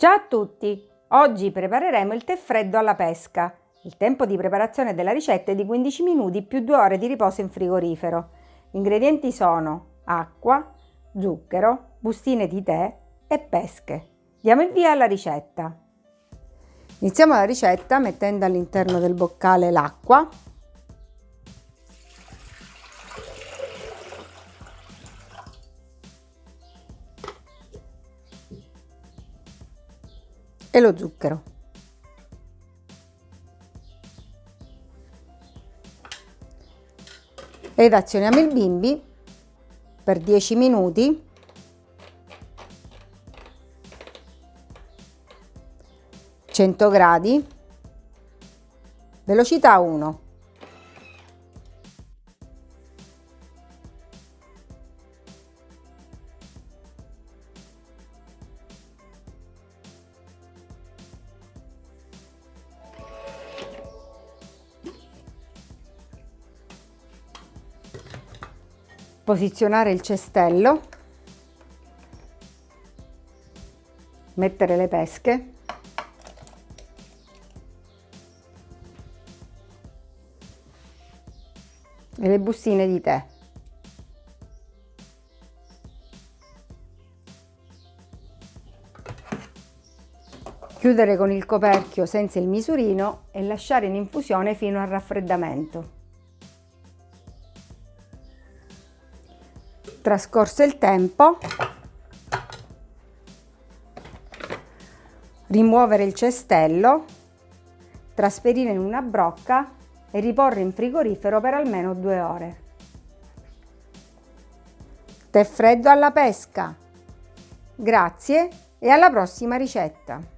Ciao a tutti! Oggi prepareremo il tè freddo alla pesca. Il tempo di preparazione della ricetta è di 15 minuti più 2 ore di riposo in frigorifero. Gli ingredienti sono acqua, zucchero, bustine di tè e pesche. Diamo il via alla ricetta. Iniziamo la ricetta mettendo all'interno del boccale l'acqua e lo zucchero. Ed azioniamo il bimbi per 10 minuti. Gradi. Velocità 1 posizionare il cestello, mettere le pesche, e le bustine di tè. Chiudere con il coperchio senza il misurino e lasciare in infusione fino al raffreddamento. Trascorso il tempo, rimuovere il cestello, trasferire in una brocca e riporre in frigorifero per almeno due ore. Tè freddo alla pesca! Grazie e alla prossima ricetta!